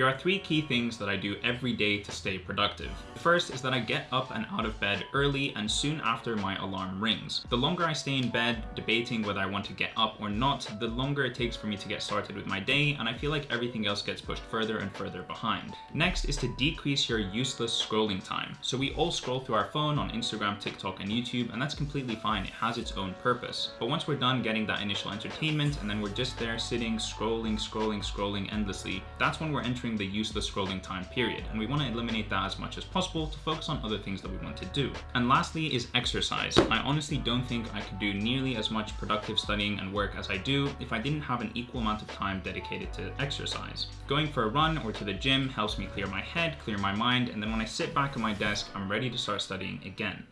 Here are three key things that I do every day to stay productive. The first is that I get up and out of bed early and soon after my alarm rings. The longer I stay in bed debating whether I want to get up or not, the longer it takes for me to get started with my day and I feel like everything else gets pushed further and further behind. Next is to decrease your useless scrolling time. So we all scroll through our phone on Instagram, TikTok and YouTube and that's completely fine. It has its own purpose. But once we're done getting that initial entertainment and then we're just there sitting, scrolling, scrolling, scrolling endlessly, that's when we're entering the useless scrolling time period. And we want to eliminate that as much as possible to focus on other things that we want to do. And lastly is exercise. I honestly don't think I could do nearly as much productive studying and work as I do if I didn't have an equal amount of time dedicated to exercise. Going for a run or to the gym helps me clear my head, clear my mind, and then when I sit back at my desk, I'm ready to start studying again.